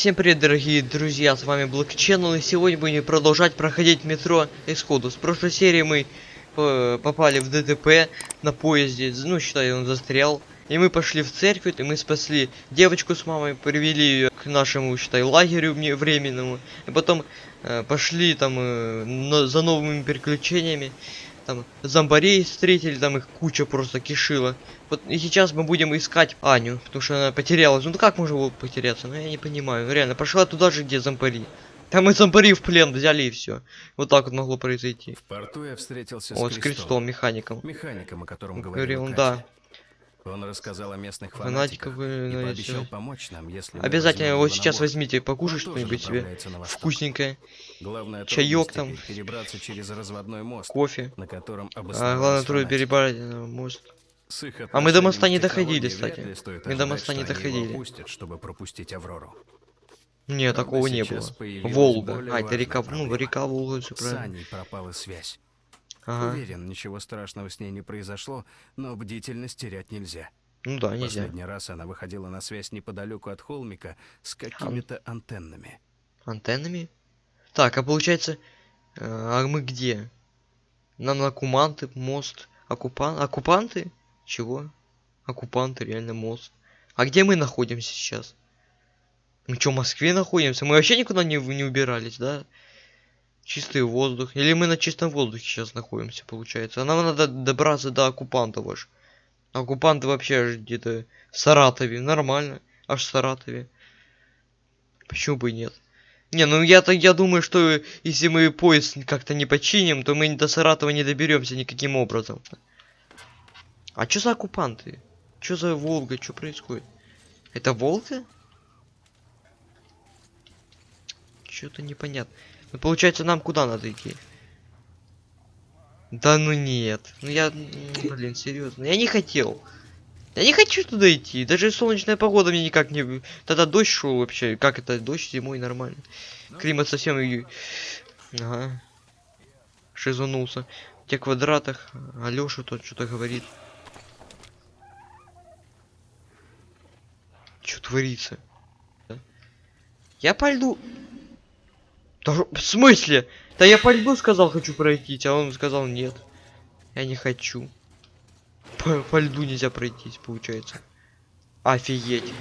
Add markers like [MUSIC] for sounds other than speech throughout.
Всем привет, дорогие друзья, с вами Black Channel, и сегодня будем продолжать проходить метро Исходу. С прошлой серии мы э, попали в ДТП на поезде, ну, считай, он застрял. И мы пошли в церковь, и мы спасли девочку с мамой, привели ее к нашему, считай, лагерю временному. И потом э, пошли там э, на- за новыми приключениями. Там зомбарей встретили, там их куча просто кишила. Вот и сейчас мы будем искать Аню, потому что она потерялась. Ну как можно было потеряться? Ну я не понимаю. Ну реально, пошла туда же, где зомбари. Там и зомбари в плен взяли и все. Вот так вот могло произойти. В порту я встретился Вот с с Крестом, крестом, механиком. механиком, о котором Говорил говорил он, да. Он рассказал о местных Фанатиков фанатиках вы, и ну, пообещал если- помочь нам, если Обязательно вот его сейчас борт. возьмите, покушать что-нибудь себе. Вкусненькое. Чаёк трудность там. перебраться через разводной мост, Кофе. на котором А главное трудно перебрать э, мост. А мы до моста не доходили, кстати. Мы до моста не доходили. опустят, чтобы пропустить Аврору. Не, такого не было. Волга. А, это река, ну, река Волга, все правильно. Пропала связь. Ага. Уверен, ничего страшного с ней не произошло, но бдительность терять нельзя. Ну да, нельзя. Последний раз она выходила на связь неподалеку от холмика с какими-то антеннами. Антеннами? Так, а получается, э, а мы где? Нам на Куманты, мост, оккупан... оккупанты? Чего? Оккупанты, реально мост. А где мы находимся сейчас? Мы что, в Москве находимся? Мы вообще никуда не, не убирались, да? Чистый воздух. Или мы на чистом воздухе сейчас находимся, получается. А нам надо добраться до оккупантов аж. Оккупанты вообще где-то в Саратове. Нормально. Аж в Саратове. Почему бы и нет? Не, ну я-то я думаю, что если мы поезд как-то не починим, то мы до Саратова не доберемся никаким образом. А что за оккупанты? Что за Волга? Что происходит? Это Волга? Что-то непонятно. Ну получается нам куда надо идти? Да ну нет. Ну я, блин, серьезно. Я не хотел. Я не хочу туда идти. Даже солнечная погода мне никак не... Тогда дождь шел вообще. Как это? Дождь зимой нормально. Климат совсем... Ага. Шизанулся. В тех квадратах. Алёша тут что-то говорит. Что творится? Я по льду... Да в смысле? Да я по льду сказал хочу пройти, а он сказал нет. Я не хочу. По, по льду нельзя пройтись, получается. Офигеть.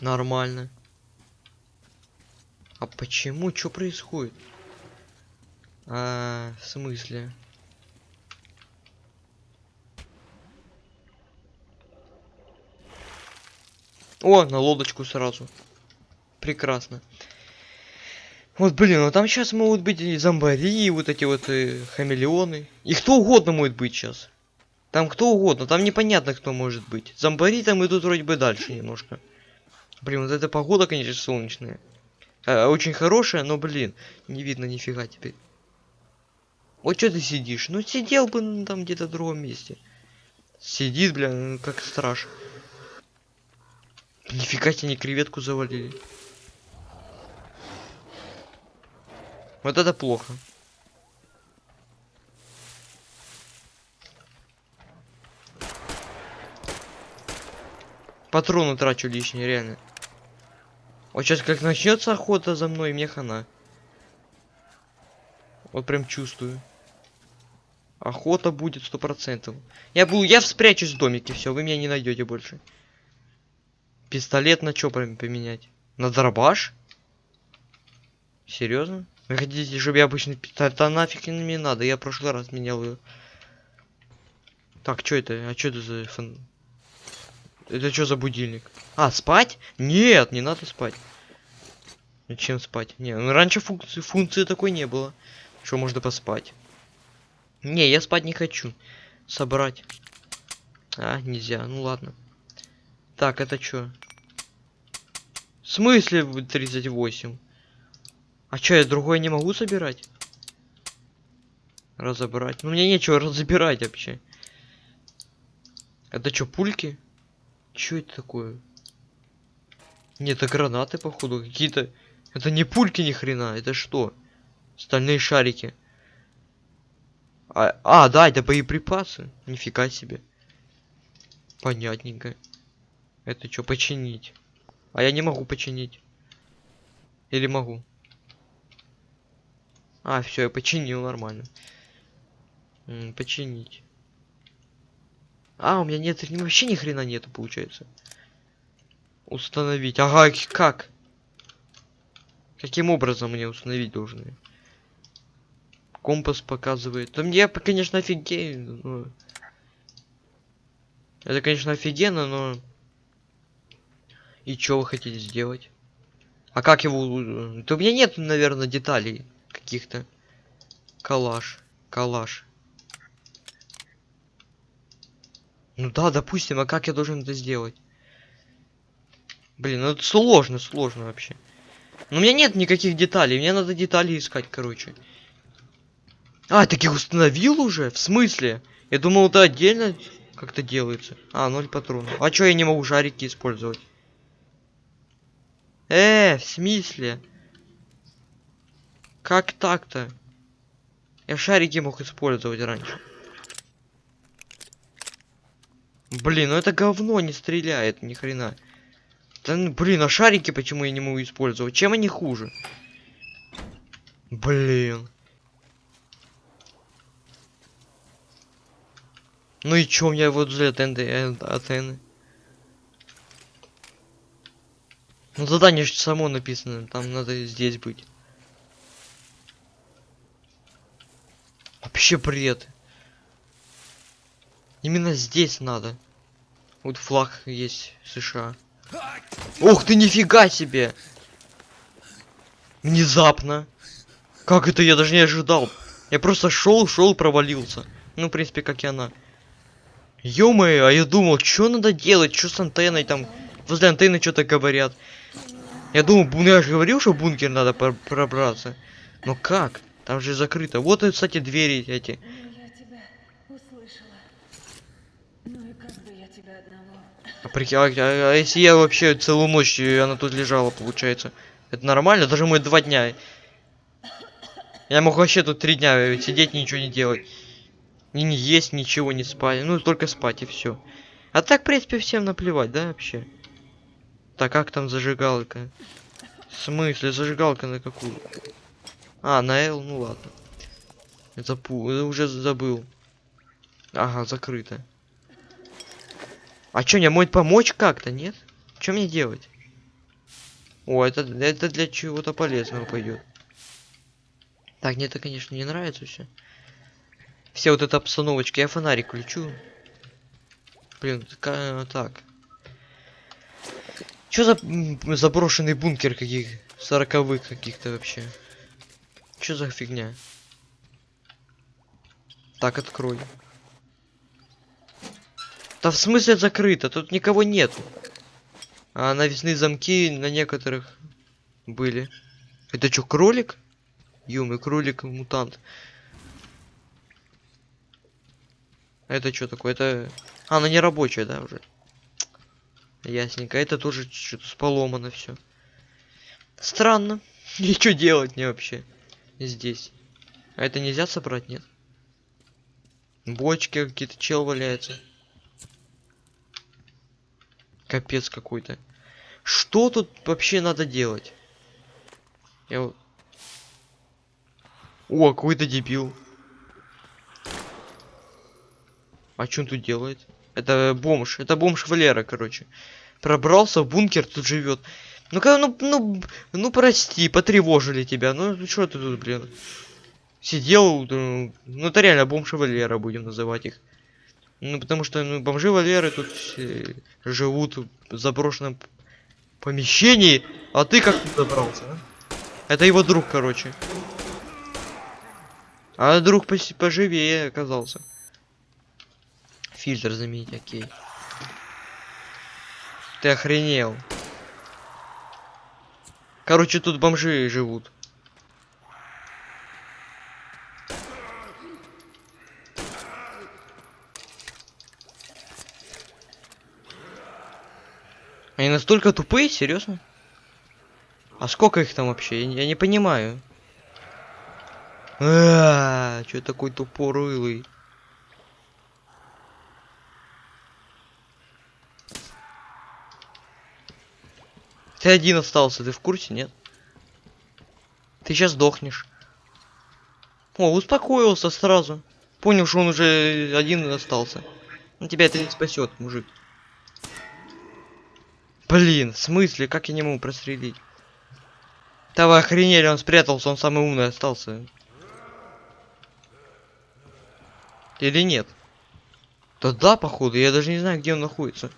Нормально. А почему? Что происходит? А, в смысле? О, на лодочку сразу. Прекрасно. Вот, блин, ну там сейчас могут быть и зомбари, и вот эти вот э, хамелеоны. И кто угодно может быть сейчас. Там кто угодно, там непонятно кто может быть. Зомбари там идут вроде бы дальше немножко. Блин, вот эта погода, конечно, солнечная. Э, очень хорошая, но, блин, не видно нифига теперь. Вот что ты сидишь? Ну сидел бы ну, там где-то в другом месте. Сидит, бля, ну, как страж. Нифига тебе не креветку завалили. Вот это плохо. Патроны трачу лишние, реально. Вот сейчас как начнется охота за мной, мне хана. Вот прям чувствую. Охота будет сто процентов. Я буду, я спрячусь в домике, все, вы меня не найдете больше. Пистолет на что поменять? На дробаш? Серьезно? Вы хотите, чтобы я обычный пистолет? Да нафиг не надо, я в прошлый раз менял ее. Так, что это? А что это за фон... Это что за будильник? А, спать? Нет, не надо спать. Зачем спать? Не, ну раньше функции, функции такой не было. Что можно поспать? Не, я спать не хочу. Собрать. А, нельзя. Ну ладно. Так, это что? В смысле вы 38? А чё, я другое не могу собирать? Разобрать. Ну мне нечего [LAUGHS] разбирать вообще. Это что, пульки? Чё это такое? Нет, это гранаты, походу, какие-то. Это не пульки ни хрена, это что? Стальные шарики. А, а, да, это боеприпасы. Нифига себе. Понятненько. Это что, починить? А я не могу починить. Или могу? А, все, я починил нормально. М, починить. А, у меня нет, вообще ни хрена нету, получается. Установить. Ага, как? Каким образом мне установить должны? Компас показывает. Да мне, конечно, офигею, но... Это, конечно, офигенно, но... И что вы хотите сделать? А как его... Да у меня нет, наверное, деталей каких-то. Калаш. Калаш. Ну да, допустим, а как я должен это сделать? Блин, ну это сложно, сложно вообще. Но у меня нет никаких деталей, мне надо детали искать, короче. А, так их установил уже? В смысле? Я думал, это отдельно как-то делается. А, ноль патронов. А чё я не могу шарики использовать? Э, в смысле? Как так-то? Я шарики мог использовать раньше. Блин, ну это говно не стреляет, ни хрена. Да, ну, блин, а шарики почему я не могу использовать? Чем они хуже? Блин. Ну и у меня вот взлет атены. Ну задание же само написано, там надо здесь быть. Вообще бред. Именно здесь надо. Вот флаг есть США. Ух ты, нифига себе! Внезапно. Как это я даже не ожидал? Я просто шел, шел, провалился. Ну, в принципе, как и она. ё а я думал, что надо делать, что с антенной там. Возле антенны что-то говорят. Я ну я же говорил, что в бункер надо пр- пробраться. Но как? Там же закрыто. Вот, кстати, двери эти. Ну, я тебя услышала. Ну и как бы я тебя одного. А, прикинь, а, а- а если я вообще целую ночь, и она тут лежала, получается? Это нормально? Даже мы два дня. Я мог вообще тут три дня сидеть, ничего не делать. И не есть, ничего не спать. Ну, только спать и все. А так, в принципе, всем наплевать, да, вообще? Так, как там зажигалка? В смысле, зажигалка на какую? А, на L, ну ладно. Запу... э, уже забыл. Ага, закрыто. А чё, мне может помочь как-то, нет? Что мне делать? О, это, это для чего-то полезного пойдет. Так, мне это, конечно, не нравится все. Все вот эта обстановочка. Я фонарик включу. Блин, так. Что за заброшенный бункер каких сороковых каких-то вообще? Что за фигня? Так, открой. Да в смысле закрыто? Тут никого нет. А навесные замки на некоторых были. Это что, кролик? Юмы, кролик мутант. А Это что такое? Это. А, она не рабочая, да, уже. Ясненько. Это тоже что-то поломано все. Странно. [LAUGHS] И что делать мне вообще? Здесь. А это нельзя собрать, нет? Бочки какие-то, чел валяется. Капец какой-то. Что тут вообще надо делать? Я вот... О, какой-то дебил. А что он тут делает? Это бомж. Это бомж Валера, короче. Пробрался в бункер, тут живет. Ну-ка, ну, ну, ну прости, потревожили тебя. Ну что ты тут, блин? Сидел, ну, ну это реально бомж Валера, будем называть их. Ну, потому что ну, бомжи Валеры тут все живут в заброшенном помещении, а ты как тут добрался, а? Это его друг, короче. А друг поживее оказался. Фильтр заменить, окей. Ты охренел. Короче, тут бомжи живут. Они настолько тупые, серьезно? А сколько их там вообще? Я, я не понимаю. А, что такой тупорылый? Ты один остался, ты в курсе, нет? Ты сейчас сдохнешь. О, успокоился сразу. Понял, что он уже один остался. Ну тебя это не спасет, мужик. Блин, в смысле, как я не могу прострелить? Вы охренели, он спрятался, он самый умный остался. Или нет? Да да, походу, я даже не знаю, где он находится.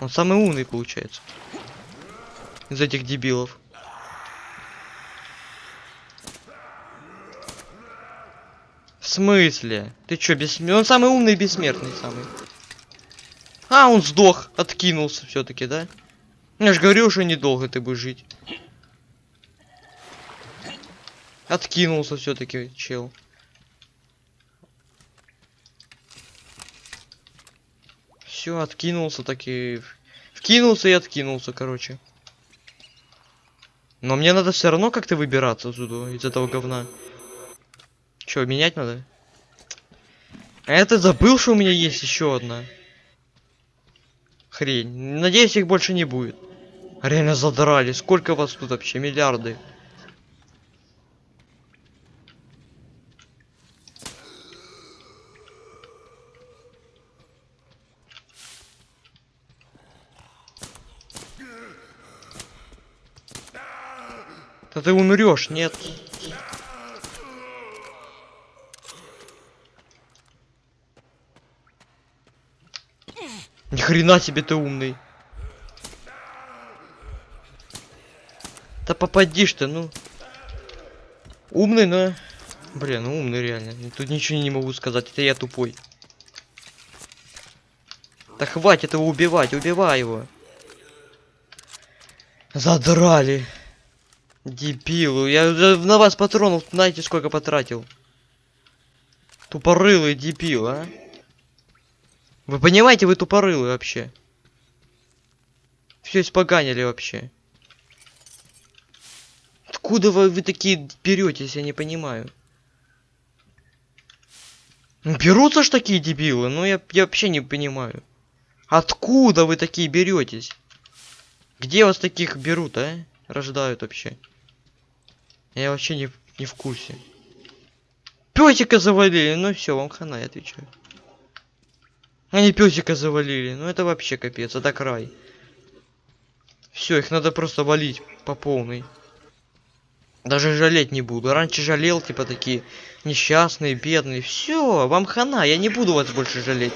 Он самый умный, получается. Из этих дебилов. В смысле? Ты чё, бессмертный? Он самый умный и бессмертный самый. А, он сдох, откинулся все-таки, да? Я же говорил, что недолго ты будешь жить. Откинулся все-таки, чел. Все, откинулся таки. Вкинулся и откинулся, короче. Но мне надо все равно как-то выбираться отсюда, из этого говна. Че, менять надо? А это забыл, что у меня есть еще одна. Хрень. Надеюсь, их больше не будет. Реально задрали. Сколько вас тут вообще? Миллиарды. Да ты умрешь, нет? Ни хрена себе ты умный. Да попадишь ты, ну. Умный, но... Блин, ну умный реально. Тут ничего не могу сказать, это я тупой. Да хватит его убивать, убивай его. Задрали. Дебилу, я на вас патронов знаете сколько потратил. Тупорылый дебил, а? Вы понимаете, вы тупорылы вообще. Все испоганили вообще. Откуда вы, вы такие беретесь, я не понимаю. Ну, берутся ж такие дебилы, ну я, я вообще не понимаю. Откуда вы такие беретесь? Где вас таких берут, а? Рождают вообще. Я вообще не, не в курсе. Песика завалили, ну все, вам хана, я отвечаю. Они песика завалили, ну это вообще капец, это край. Все, их надо просто валить по полной. Даже жалеть не буду. Раньше жалел, типа такие несчастные, бедные. Все, вам хана, я не буду вас больше жалеть.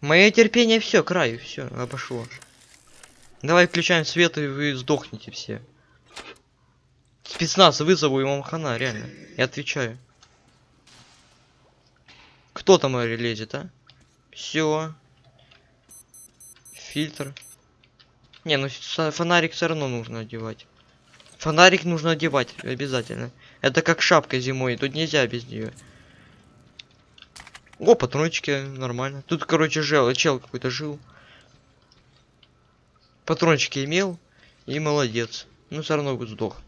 Мое терпение все, краю, все, обошло. Давай включаем свет, и вы сдохнете все. Спецназ вызову вам хана, реально. Я отвечаю. Кто там лезет, а? Все. Фильтр. Не, ну фонарик все равно нужно одевать. Фонарик нужно одевать обязательно. Это как шапка зимой, тут нельзя без нее. О, патрончики, нормально. Тут, короче, жел, чел какой-то жил. Патрончики имел и молодец. Ну, все равно сдох.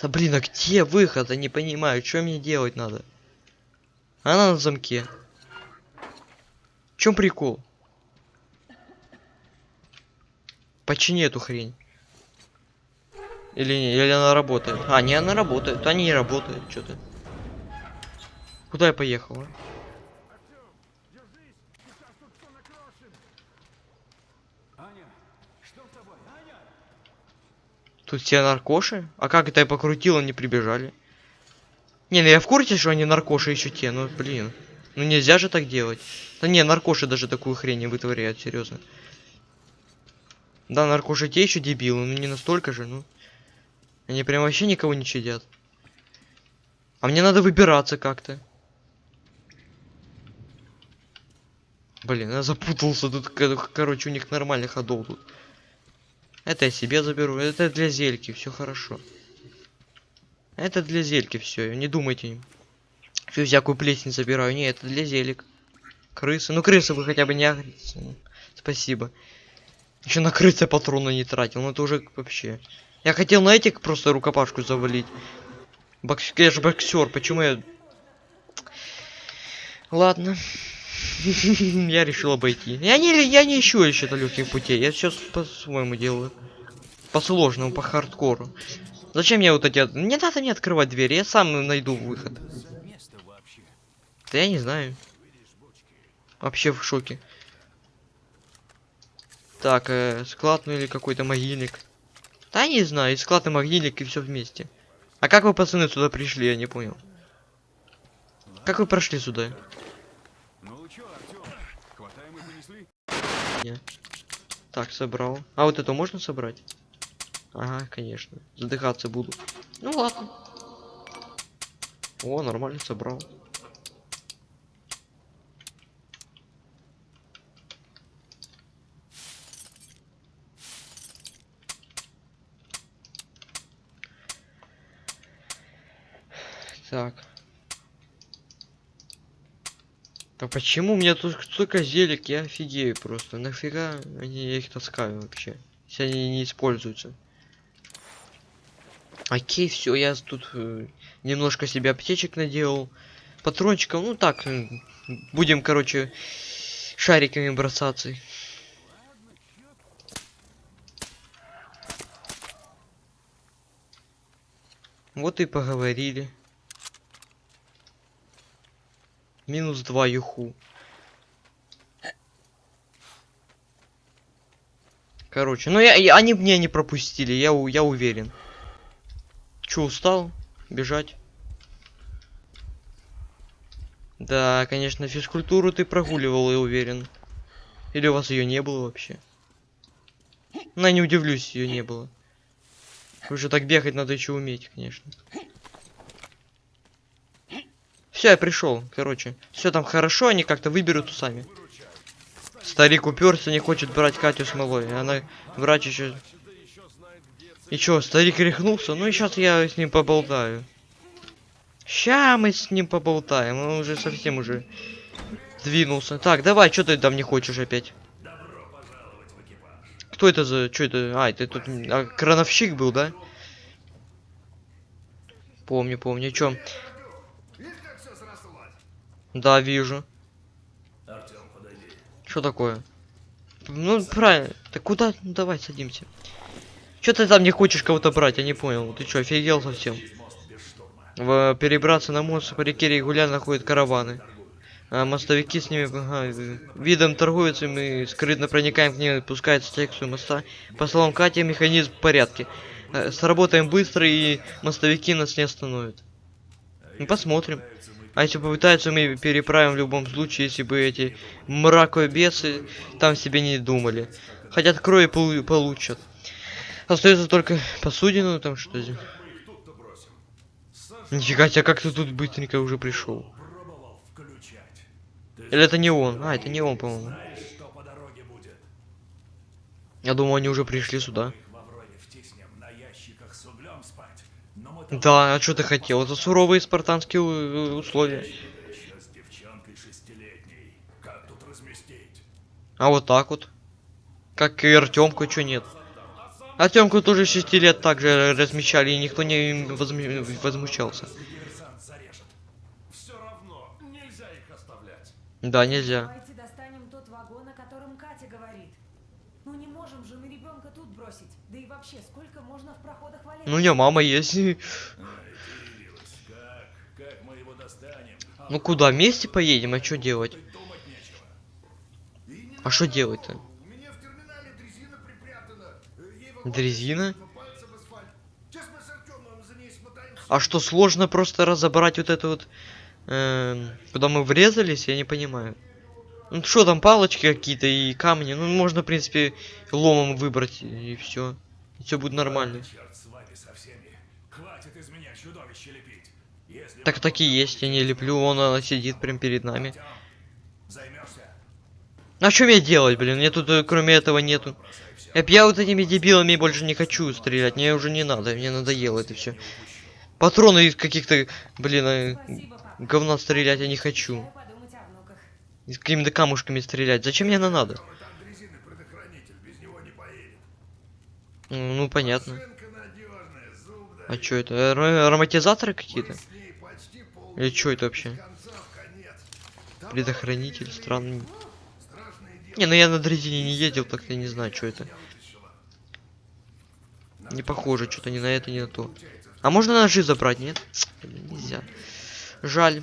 Да блин, а где выход? Я не понимаю, что мне делать надо. Она на замке. В чем прикол? Почини эту хрень. Или не, или она работает. А, не, она работает. Они не работают, что-то. Куда я поехал? Тут все наркоши? А как это я покрутил, они прибежали? Не, ну я в курсе, что они наркоши еще те, ну блин. Ну нельзя же так делать. Да не, наркоши даже такую хрень не вытворяют, серьезно. Да, наркоши те еще дебилы, ну не настолько же, ну. Они прям вообще никого не чадят. А мне надо выбираться как-то. Блин, я запутался тут, короче, у них нормальный ходов тут. Это я себе заберу, это для зельки, все хорошо. Это для зельки все, не думайте. Всю всякую плесень забираю, не, это для зелек. Крысы, ну крысы вы хотя бы не агритесь. Ну, спасибо. Еще на крысы патроны не тратил, ну это уже вообще. Я хотел на этих просто рукопашку завалить. Бокс... Я же боксер, почему я... Ладно. [LAUGHS] Я решил обойти. Я не, я не ищу еще легких путей. Я сейчас по-своему делаю. По сложному, по хардкору. Зачем мне вот эти... Не надо мне открывать двери, я сам найду выход. Да я не знаю. Вообще в шоке. Так, э, склад ну или какой-то могильник. Да не знаю, и склад и могильник и все вместе. А как вы, пацаны, сюда пришли, я не понял. Как вы прошли сюда? Ну чё, Артём, хватаем и понесли? Так, собрал. А вот это можно собрать? Ага, конечно. Задыхаться буду. Ну ладно. О, нормально собрал. Так. А почему у меня тут столько зелек? Я офигею просто. Нафига они, я их таскаю вообще? Если они не используются. Окей, все, я тут э, немножко себе аптечек наделал. Патрончиков, ну так, будем, короче, шариками бросаться. Вот и поговорили. Минус два юху. Короче, ну я, я- они мне не пропустили, я, у- я уверен. Чё, устал? Бежать? Да, конечно, физкультуру ты прогуливал, я уверен. Или у вас ее не было вообще? Ну, я не удивлюсь, ее не было. Уже так бегать надо еще уметь, конечно. Все, я пришел, короче. Все там хорошо, они как-то выберут сами. Старик уперся, не хочет брать Катю с малой. Она врач еще. И чё, старик рехнулся? Ну и сейчас я с ним поболтаю. Ща мы с ним поболтаем, он уже совсем уже двинулся. Так, давай, что ты там не хочешь опять? Кто это за... Что это? А, это тут... а, крановщик был, да? Помню, помню. Чё? Да, вижу. Что такое? Ну, правильно. Так куда? Ну, давай, садимся. Что ты там не хочешь кого-то брать? Я не понял. Ты что, офигел совсем? В, перебраться на мост по реке регулярно ходят караваны. А мостовики с ними ага, видом торгуются, и мы скрытно проникаем к ним, пускается секцию моста. По словам Кати, механизм в порядке. Э, Сработаем быстро, и мостовики нас не остановят. Ну, посмотрим. А если попытаются, мы переправим в любом случае, если бы эти мракобесы там себе не думали. Хотят крови полу- получат. Остается только посудину, там что здесь. Нифига себе, как ты тут быстренько уже пришел. Или это не он? А, это не он, по-моему. Я думал, они уже пришли сюда. Да, а что ты хотел? Это суровые спартанские условия. А вот так вот. Как и Артемку, что нет? Артемку тоже 6 лет также размещали, и никто не возм- возмущался. Все равно нельзя их оставлять. Да, нельзя. Ну не можем же мы ребенка тут бросить. Да и вообще, сколько можно в проходах валять? Ну, у мама есть. Как? Как мы его достанем? А Ну куда, вместе поедем, а что делать? А что делать-то? У меня в терминале дрезина. А что, сложно просто разобрать вот это вот... эм, куда мы врезались, я не понимаю. Ну что там, палочки какие-то и камни. Ну, можно, в принципе, ломом выбрать и все. И все будет нормально. Так так и есть, я не леплю, вон она сидит прям перед нами. А что мне делать, блин? Мне тут э, кроме этого нету. Я, я вот этими дебилами больше не хочу стрелять, мне уже не надо, мне надоело это все. Патроны из каких-то, блин, э, говна стрелять я не хочу. Дай подумать о внуках. И с какими-то камушками стрелять. Зачем мне это надо? Не. Ну, ну, понятно. А что это? Ар- Ароматизаторы какие-то? Или что это вообще? Предохранитель, странный. Не, ну я на дрезине не ездил, так я не знаю, что это. Не похоже, что-то ни на это, ни на то. А можно ножи забрать, нет? Нельзя. Жаль.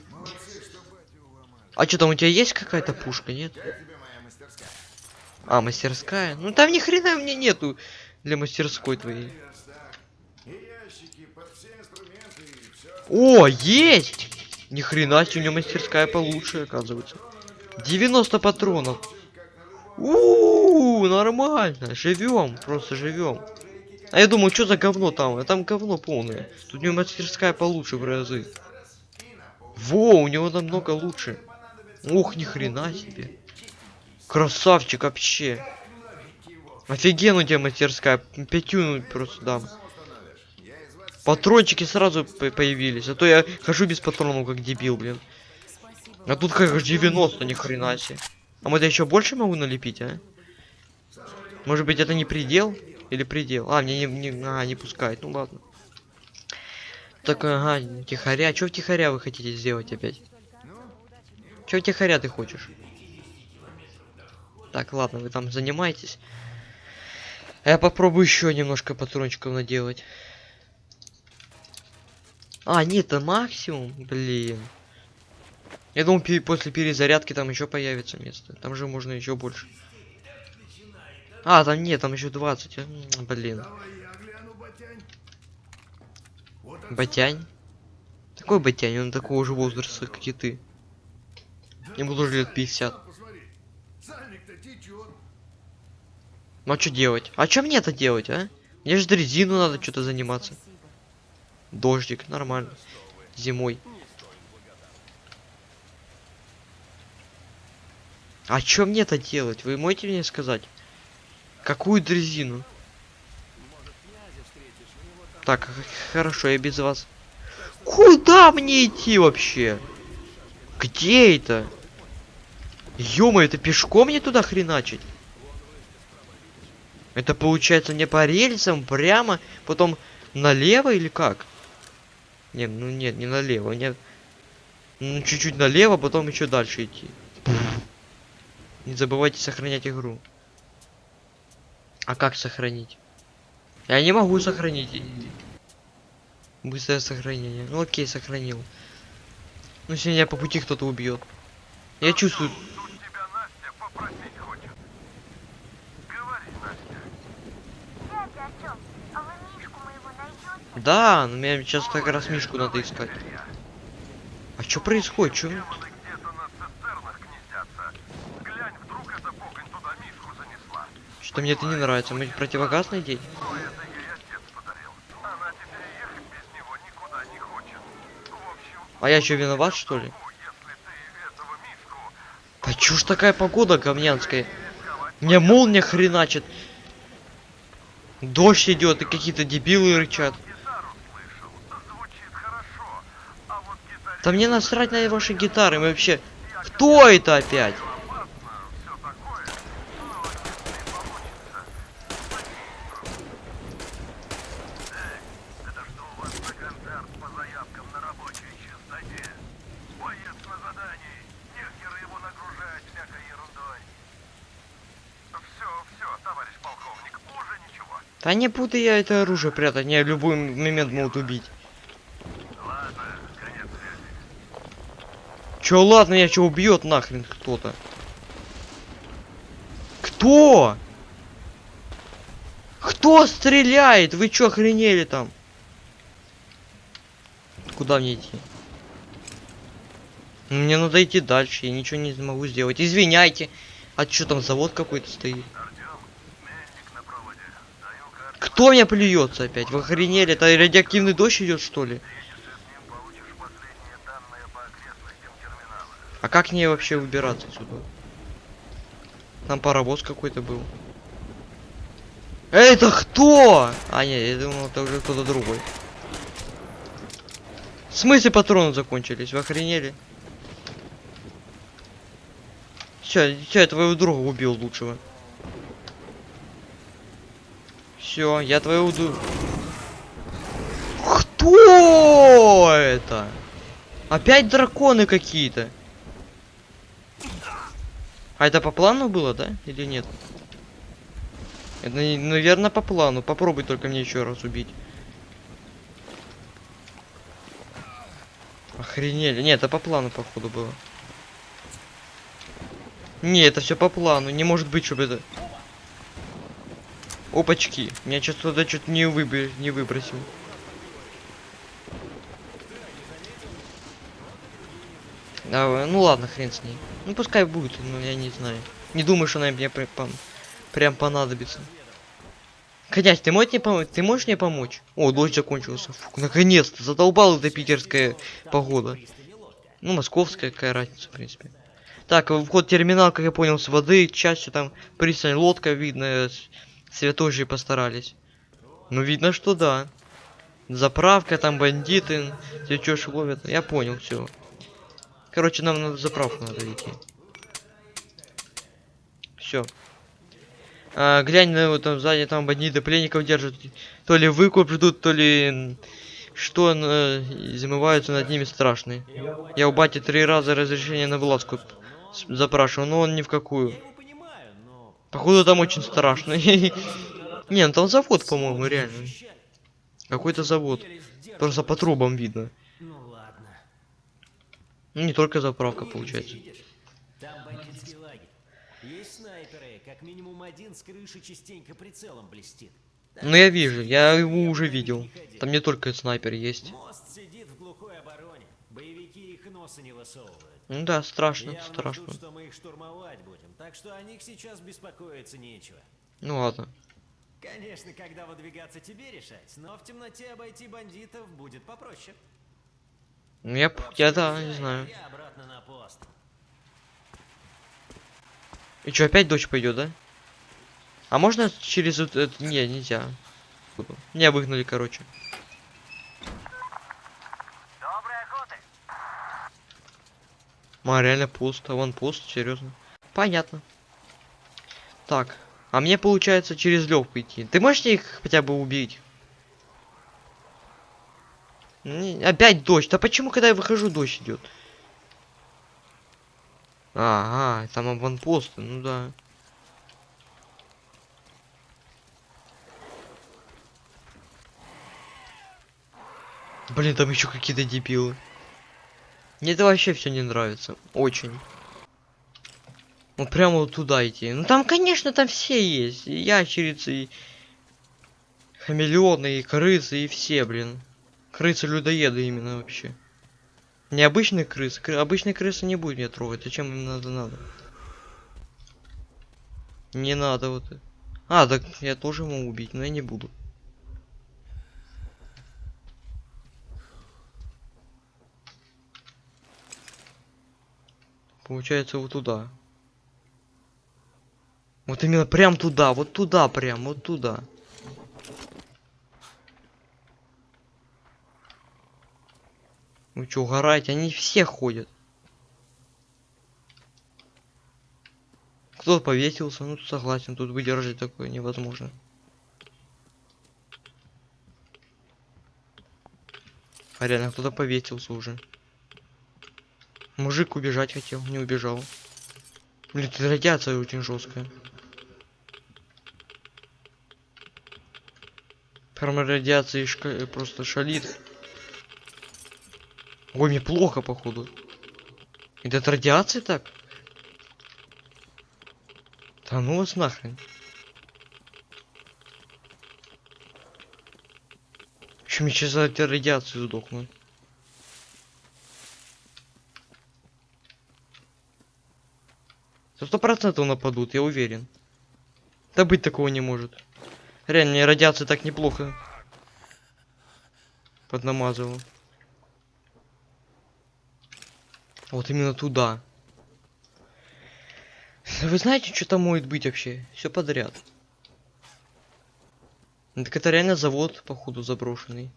А что там у тебя есть какая-то пушка, нет? А, мастерская? Ну там ни хрена мне нету для мастерской твоей. О, есть! Ни хрена себе, у него мастерская получше, оказывается. 90 патронов. У, нормально, живем, просто живем. А я думаю, что за говно там? А там говно полное. Тут у него мастерская получше в разы. Во, у него намного лучше. Ух, ни хрена себе. Красавчик вообще. Офигенно у тебя мастерская. Пятюну просто дам. Патрончики сразу по- появились. А то я хожу без патронов, как дебил, блин. А тут как 90, ни хрена себе. А может я еще больше могу налепить, а? Может быть это не предел? Или предел? А, мне не, не, а, не пускает. Ну ладно. Так, ага, тихоря. Что втихаря вы хотите сделать опять? Че втихаря ты хочешь? Так, ладно, вы там занимаетесь. А я попробую еще немножко патрончиков наделать. А, нет, это максимум, блин. Я думал, после перезарядки там еще появится место. Там же можно еще больше. А, там нет, там еще 20. М, Блин. Батянь? Такой батянь, он такого же возраста, как и ты. Ему тоже лет 50. Ну а что делать? А что мне это делать, а? Мне же дрезину надо что-то заниматься. Дождик, нормально. Зимой. А что мне это делать? Вы можете мне сказать? Какую дрезину? Так, хорошо, я без вас. Куда мне идти вообще? Где это? Ё это пешком мне туда хреначить? Это получается не по рельсам, прямо, потом налево или как? Нет, ну нет, не налево, нет. Ну, чуть-чуть налево, потом еще дальше идти. Не забывайте сохранять игру. А как сохранить? Я не могу сохранить. Быстрое сохранение. Ну окей, сохранил. Ну меня по пути кто-то убьет. Я чувствую. Дядя Артём, а вы Мишку моего найдете? Да, но мне сейчас как раз Мишку надо искать. А что происходит? Что мне это не нравится? Мы противогаз общем, А я что, виноват, что ли? ну, Да чё ж такая погода говнянская? Мне молния хреначит. Дождь идет и какие-то дебилы рычат. гитару слышал, звучит хорошо. А вот гитаре Да мне насрать на ваши гитары, мы вообще... Кто это опять? Да не буду я это оружие прятать, в любой момент могут убить. Ладно, конец Чё, ладно, я чё, убьет нахрен кто-то. Кто? Кто стреляет? Вы чё, охренели там? Куда мне идти? Мне надо идти дальше, я ничего не могу сделать. Извиняйте. А чё там завод какой-то стоит? Кто меня плюется опять? Вы охренели? Это радиоактивный дождь идет что ли? А как мне вообще выбираться отсюда? Там паровоз какой-то был. Это кто? А, нет, я думал, это уже кто-то другой. В смысле патроны закончились? Вы охренели? Все, все, я твоего друга убил лучшего. Все, я твоего друга... Кто это? Опять драконы какие-то. А это по плану было, да? Или нет? Это, наверное, по плану. Попробуй только мне еще раз убить. Охренели. Нет, это по плану, походу, было. Не, это все по плану. Не может быть, чтобы это... Опачки. Меня сейчас туда что-то не, выбер... не выбросил. Да, ну ладно, хрен с ней. Ну пускай будет, но я не знаю. Не думаю, что она мне прям, прям понадобится. Князь, ты можешь мне помочь? Ты можешь мне помочь? О, дождь закончился. Наконец-то. Задолбала эта питерская погода. Ну, московская, какая разница, в принципе. Так, вход терминал, как я понял, с воды, частью там пристань, лодка, видно, святожи постарались. Ну, видно, что да. Заправка, там бандиты, течешь ловят. Я понял, все. Короче, нам на заправку надо идти. Все. А, глянь, на вот там сзади там бандиты пленников держат. То ли выкуп ждут, то ли что э, замываются над ними страшные. Я у бати три раза разрешение на вылазку запрашивал, но он ни в какую. Походу там очень страшно. [LAUGHS] Не, ну там завод, по-моему, реально. Какой-то завод. Просто по трубам видно. Ну не только заправка, получается. Там бандитский лагерь. Есть снайперы, как минимум один с крыши частенько прицелом блестит. Ну, я вижу, я его уже видел. Там не только снайпер есть. Мост сидит в глухой обороне. Боевики их носа не высовывают. Ну да, страшно, Явно страшно. ждут, что мы их штурмовать будем, так что о них сейчас беспокоиться нечего. Ну ладно. Конечно, когда выдвигаться тебе решать, но в темноте обойти бандитов будет попроще. Ну я, я да, не знаю. И что, опять дождь пойдет, да? А можно через вот это... Не, нельзя. Меня выгнали, короче. Доброй охоты. А, реально пусто. Вон пусто, серьезно. Понятно. Так. А мне получается через легку идти. Ты можешь их хотя бы убить? Опять дождь. А почему, когда я выхожу, дождь идет? Ага, там аванпосты, ну да. Блин, там еще какие-то дебилы. Мне это вообще все не нравится. Очень. Вот прямо вот туда идти. Ну там, конечно, там все есть. И ящерицы, и хамелеоны, и крысы, и все, блин. Крысы-людоеды именно вообще. Не обычные крысы. Кры... Обычные крысы не будет меня трогать. Зачем им надо надо? Не надо вот. А, так я тоже могу убить, но я не буду. Получается вот туда. Вот именно прям туда, вот туда прям, вот туда. Вы что, угораете? Они все ходят. Кто повесился? Ну, согласен, тут выдержать такое невозможно. А реально, кто-то повесился уже. Мужик убежать хотел, не убежал. Блин, тут радиация очень жесткая. Прямо радиация шка- просто шалит. Ой, мне плохо, походу. Это от радиации так? Да ну вас нахрен. Еще мне сейчас от радиации сдохну. Сто процентов нападут, я уверен. Да быть такого не может. Реально, мне радиация так неплохо поднамазывала. Вот именно туда. Вы знаете, что там может быть вообще? Все подряд. Так это реально завод, походу, заброшенный.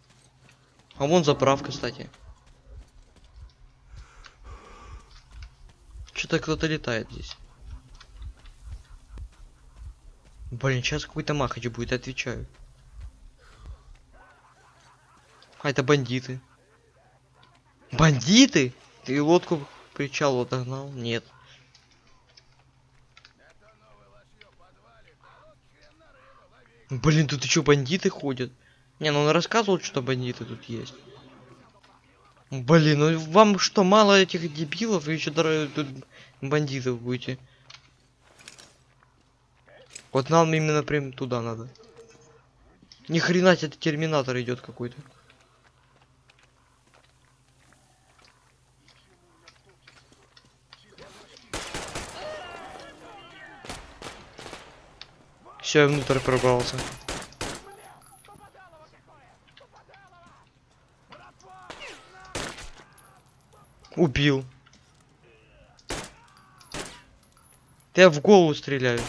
А вон заправка, кстати. Что-то кто-то летает здесь. Блин, сейчас какой-то махач будет, отвечаю. А, это бандиты. Бандиты? Ты лодку причал отогнал? Нет. Блин, тут еще бандиты ходят. Не, ну он рассказывал, что бандиты тут есть. Блин, ну вам что, мало этих дебилов, и еще дорого тут бандитов будете. Вот нам именно прям туда надо. Ни хрена это терминатор идет какой-то. Все, я внутрь пробрался. Убил. Я в голову стреляю.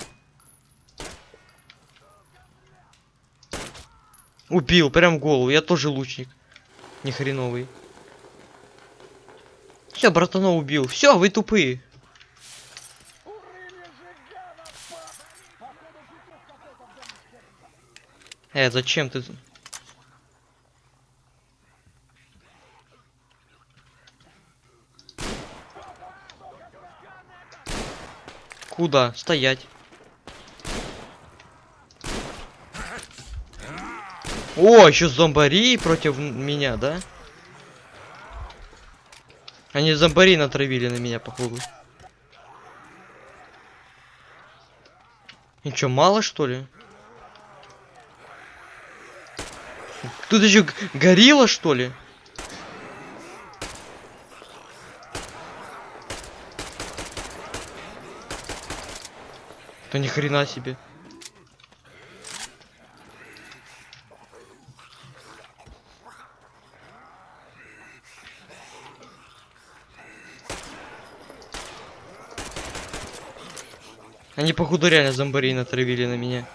Убил, прям в голову. Я тоже лучник. Ни хреновый. Все, братана убил. Все, вы тупые. Э, зачем ты? Куда? Стоять. О, еще зомбари против меня, да? Они зомбари натравили на меня, походу. И чё, мало что ли? Тут еще горилла, что ли? Да ни хрена себе. Они походу реально зомбарей натравили на меня.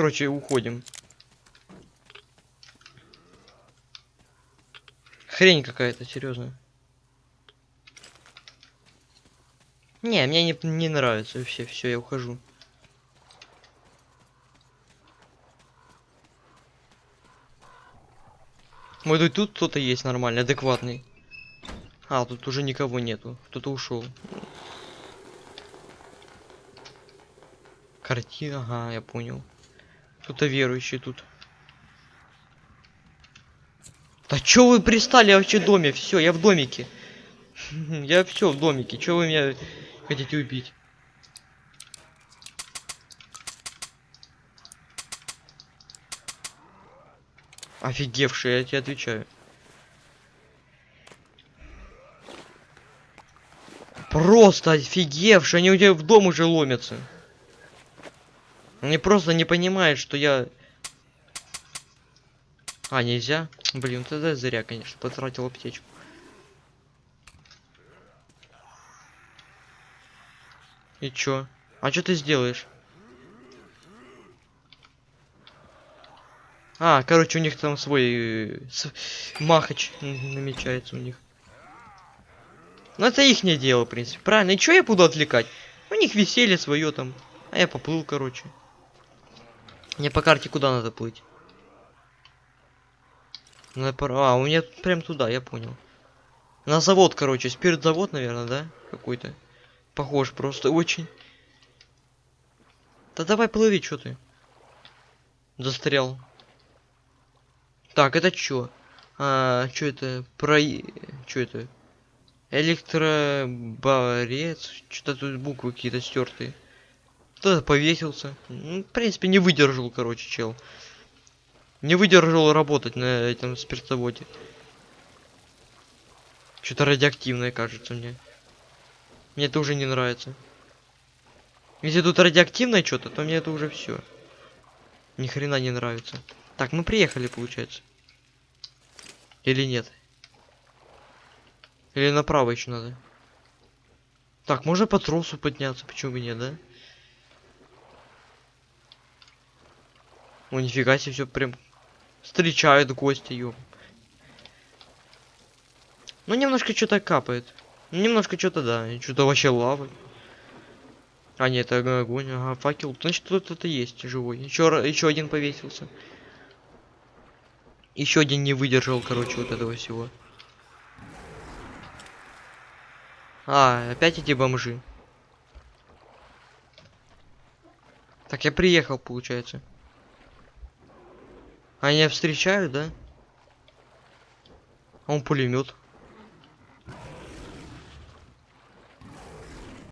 Короче, уходим. Хрень какая-то, серьезно. Не, мне не, не нравится вообще, все, я ухожу. Может быть тут кто-то есть нормальный, адекватный. А, тут уже никого нету. Кто-то ушел. Картина, ага, я понял. Кто-то верующий тут. Да чё вы пристали вообще в доме? Все, я в домике. [LAUGHS] Я все в домике. Чё вы меня хотите убить? Офигевший, я тебе отвечаю. Просто офигевший, они у тебя в дом уже ломятся. Они просто не понимают, что я... А, нельзя? Блин, тогда зря, конечно, потратил аптечку. И чё? А что ты сделаешь? А, короче, у них там свой э, махач намечается у них. Ну это их не дело, в принципе. Правильно. И чё я буду отвлекать? У них веселье свое там. А я поплыл, короче. Мне по карте куда надо плыть? Пора. А, у меня прям туда, я понял. На завод, короче. Спиртзавод, наверное, да? Какой-то. Похож просто очень. Да давай плыви, что ты? Застрял. Так, это чё? А, чё это? Про... Чё это? Электроборец? Что-то тут буквы какие-то стертые. Кто-то повесился. Ну, в принципе, не выдержал, короче, чел. Не выдержал работать на этом спиртзаводе. Что-то радиоактивное, кажется мне. Мне это уже не нравится. Если тут радиоактивное что-то, то мне это уже все. Ни хрена не нравится. Так, мы приехали, получается. Или нет? Или направо еще надо? Так, можно по тросу подняться, почему бы нет, да? О, нифига себе, все прям встречают гости, ё. Ну, немножко что-то капает. Немножко что-то, да. Что-то вообще лава. А, нет, это огонь, ага, факел. Значит, тут это есть живой. Еще, еще один повесился. Еще один не выдержал, короче, вот этого всего. А, опять эти бомжи. Так, я приехал, получается. Они встречают, да? А он пулемет.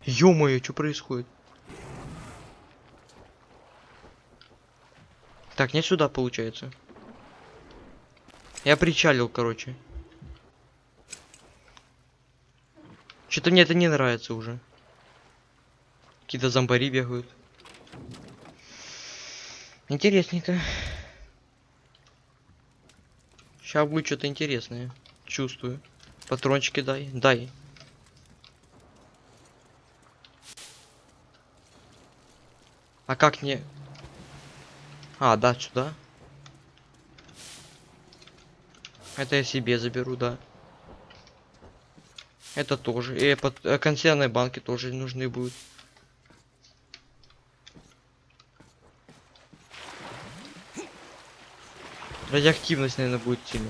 Ё-моё, что происходит? Так, не сюда, получается. Я причалил, короче. Что-то мне это не нравится уже. Какие-то зомбари бегают. Интересненько. Сейчас будет что-то интересное. Чувствую. Патрончики дай. Дай. А как не... А, да, сюда. Это я себе заберу, да. Это тоже. И под э, консервные банки тоже нужны будут. Радиоактивность, наверное, будет сильно.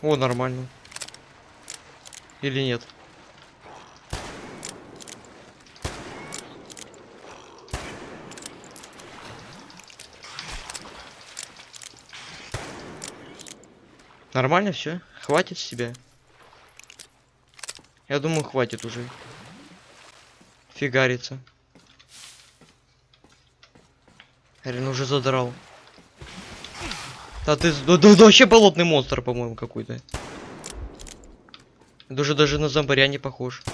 О, нормально. Или нет? Нормально все? Хватит себя? Я думаю, хватит уже. Фигарится. Рен уже задрал. Да ты, да, да, да вообще болотный монстр, по-моему, какой-то. Даже даже на зомбаря не похож.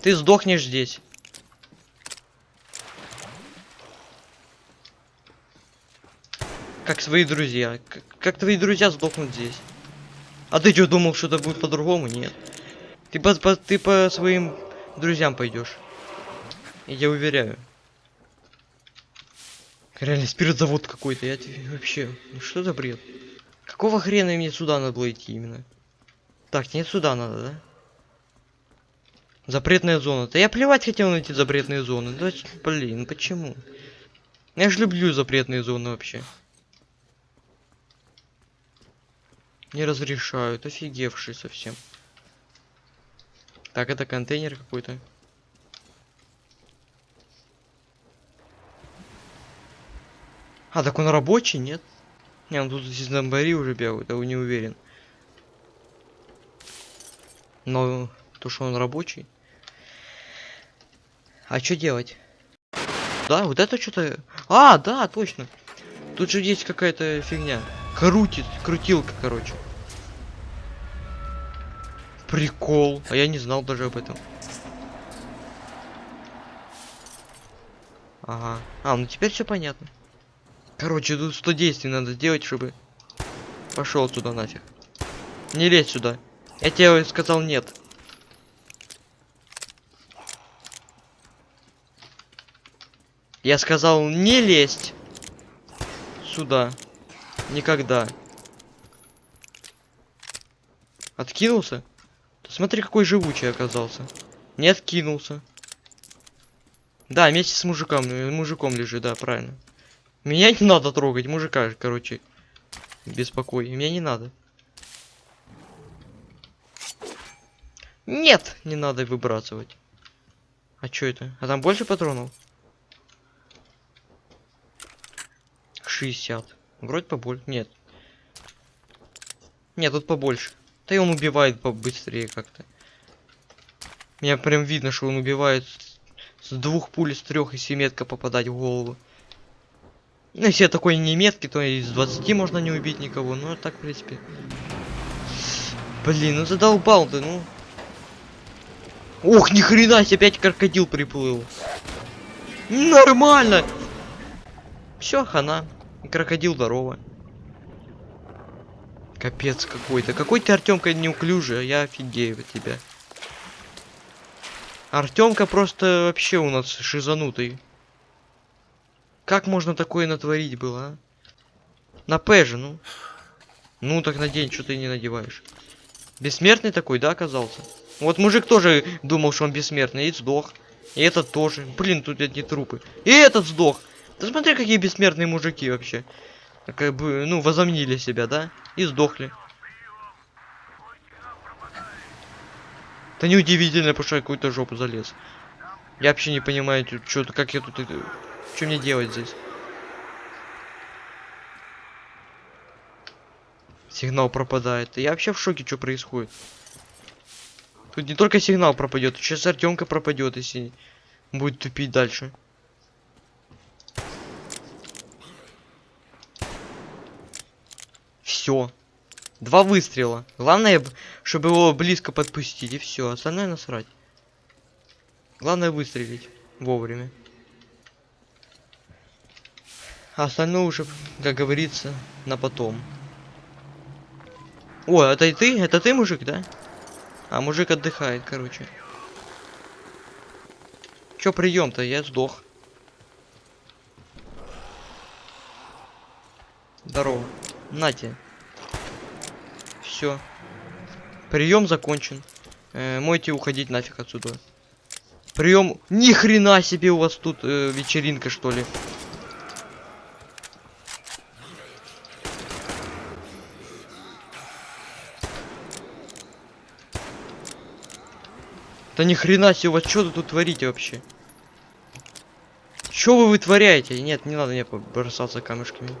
Ты сдохнешь здесь. Как свои друзья. Как, как твои друзья сдохнут здесь. А ты что, думал, что это будет по-другому? Нет. Ты по, по, ты по своим друзьям пойдешь. Я уверяю. Реально спиртзавод какой-то. Я вообще. Ну что за бред? Какого хрена мне сюда надо было идти именно? Так, нет, сюда надо, да? Запретная зона. Да я плевать хотел на эти запретные зоны. Да, блин, почему? Я же люблю запретные зоны вообще. Не разрешают, офигевший совсем. Так, это контейнер какой-то. А, так он рабочий, нет? Не, он тут здесь зомбари уже бегают, я не уверен. Но то, что он рабочий. А что делать? Да, вот это что-то... А, да, точно. Тут же есть какая-то фигня. Крутит, крутилка, короче. Прикол. А я не знал даже об этом. Ага. А, ну теперь все понятно. Короче, тут 100 действий надо сделать, чтобы... Пошел туда нафиг. Не лезь сюда. Я тебе сказал нет. Я сказал не лезть сюда. Никогда. Откинулся? Да смотри, какой живучий оказался. Не откинулся. Да, вместе с мужиком. э, Мужиком лежит, да, правильно. Меня не надо трогать, мужика, короче. Беспокой. Меня не надо. Нет, не надо выбрасывать. А что это? А там больше патронов? 60. Вроде побольше. Нет. Нет, тут побольше. Да и он убивает побыстрее как-то. Меня прям видно, что он убивает с двух пуль, с трех, если метко попадать в голову. Ну, если я такой не меткий, то из 20 можно не убить никого. Ну, а так, в принципе. Блин, ну задолбал ты, ну. Ох, ни хрена себе, опять крокодил приплыл. Нормально. Все, хана. Крокодил здорово. Капец какой-то. Какой ты, Артемка, неуклюжий, а я офигею от тебя. Артемка просто вообще у нас шизанутый. Как можно такое натворить было, а? На П же, ну. Ну так надень, что ты не надеваешь. Бессмертный такой, да, оказался? Вот мужик тоже думал, что он бессмертный, и сдох. И этот тоже. Блин, тут одни трупы. И этот сдох. Да смотри, какие бессмертные мужики вообще. Как бы, ну, возомнили себя, да? И сдохли. Это неудивительно, потому что я какую-то жопу залез. Я вообще не понимаю, что как я тут... Что мне делать здесь? Сигнал пропадает. Я вообще в шоке, что происходит. Тут не только сигнал пропадет, сейчас Артемка пропадет, если будет тупить дальше. Все. Два выстрела. Главное, чтобы его близко подпустить, и все. Остальное насрать. Главное выстрелить вовремя. А остальное уже, как говорится, на потом. О, это и ты? Это ты, мужик, да? А мужик отдыхает, короче. Чё прием-то? Я сдох. Здорово. Нате. Все. Прием закончен. Э, мойте уходить нафиг отсюда. Прием. Ни хрена себе у вас тут э, вечеринка, что ли. Да ни хрена себе, у вас что тут творите вообще? Что вы вытворяете? Нет, не надо мне бросаться камешками.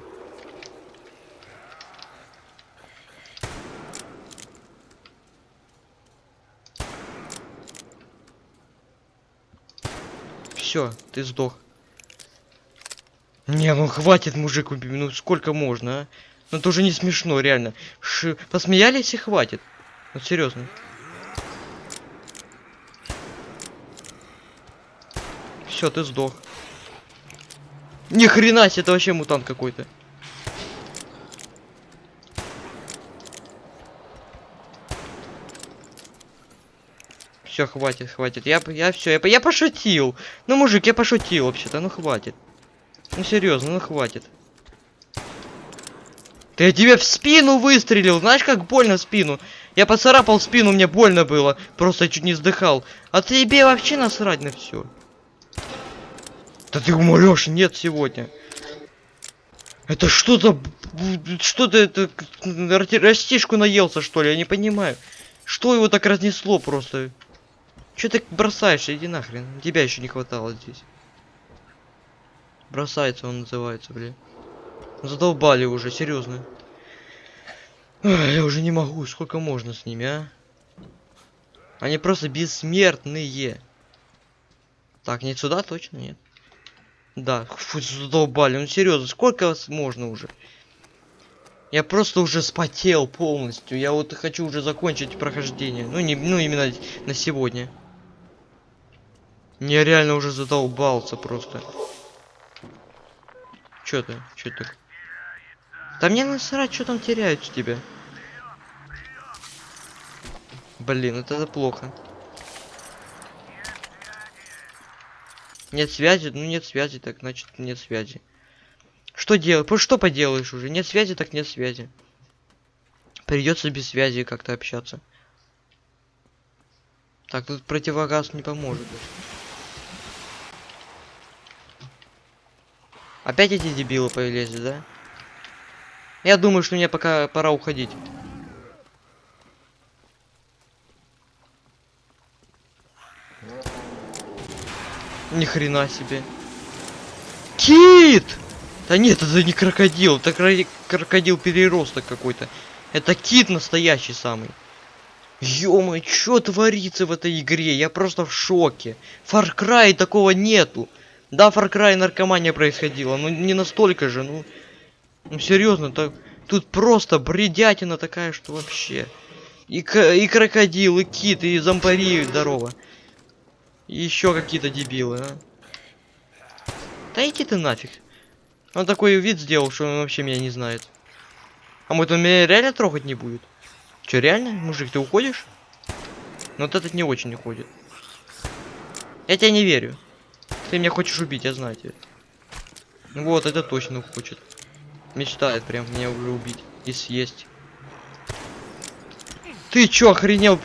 Все, ты сдох. Не, ну хватит, мужик, ну сколько можно, а? Ну это уже не смешно, реально. Ш... Посмеялись и хватит. Ну серьезно. Все, ты сдох. Ни хрена себе, это вообще мутант какой-то. Все, хватит, хватит. Я, я все, я, я пошутил. Ну, мужик, я пошутил вообще-то, ну хватит. Ну серьезно, ну хватит. Да я тебе в спину выстрелил, знаешь, как больно в спину. Я поцарапал спину, мне больно было. Просто чуть не вздыхал. А тебе вообще насрать на все. Да ты умрешь, нет сегодня. Это что за... б- Что ты это... Растишку наелся, что ли? Я не понимаю. Что его так разнесло просто? Че ты бросаешь? Иди нахрен. Тебя еще не хватало здесь. Бросается он называется, блин. Задолбали уже, серьезно. Я уже не могу, сколько можно с ними, а? Они просто бессмертные. Так, не сюда точно нет. Да, фу, задолбали, ну серьезно, сколько можно уже? Я просто уже спотел полностью. Я вот хочу уже закончить прохождение. Ну, не, ну именно на сегодня. Я реально уже задолбался просто. Чё ты? Чё ты? Да мне насрать, что там теряют с тебя. Блин, это, это плохо. Нет связи? Ну нет связи, так значит нет связи. Что делать? Что поделаешь уже? Нет связи, так нет связи. Придется без связи как-то общаться. Так, тут противогаз не поможет. Опять эти дебилы появились, да? Я думаю, что мне пока пора уходить. Ни хрена себе. Кит! Да нет, это не крокодил, это кро- крокодил переросток какой-то. Это кит настоящий самый. ё что творится в этой игре? Я просто в шоке. Far Cry такого нету. Да, Far Cry наркомания происходила, но не настолько же, ну. Ну серьезно, так тут просто бредятина такая, что вообще. И, и крокодил, и кит, и зомбари, здорово. И еще какие-то дебилы, а. Да иди ты нафиг. Он такой вид сделал, что он вообще меня не знает. А может он меня реально трогать не будет? Че, реально? Мужик, ты уходишь? Ну вот этот не очень уходит. Я тебе не верю. Ты меня хочешь убить, я знаю тебя. Ну Вот, это точно хочет. Мечтает прям меня уже убить и съесть. Ты чё, охренел?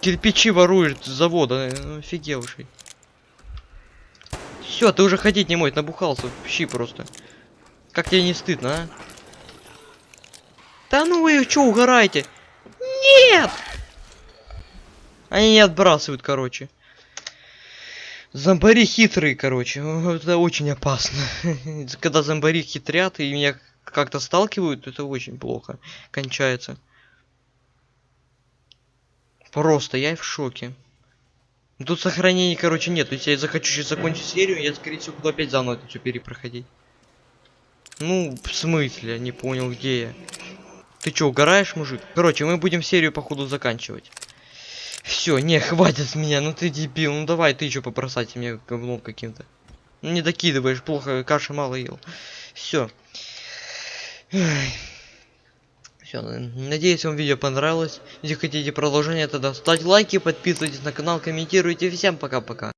Кирпичи ворует с завода, э, офигевший. Все, ты уже ходить не можешь, набухался, щи просто. Как тебе не стыдно, а? Да ну вы что, угораете? Нет! Они не отбрасывают, короче. Зомбари хитрые, короче. Это очень опасно. [LAUGHS] Когда зомбари хитрят и меня как-то сталкивают, это очень плохо кончается. Просто я в шоке. Тут сохранений, короче, нет. Если я захочу сейчас закончить серию, я, скорее всего, буду опять заново это все перепроходить. Ну, в смысле? Не понял, где я. Ты чё, угораешь, мужик? Короче, мы будем серию, походу, заканчивать. Все, не, хватит меня, ну ты дебил. Ну давай, ты чё побросайте мне говном каким-то. Ну, не докидываешь, плохо, каши мало ел. Все. Все, надеюсь, вам видео понравилось. Если хотите продолжение, тогда ставьте лайки, подписывайтесь на канал, комментируйте. Всем пока-пока.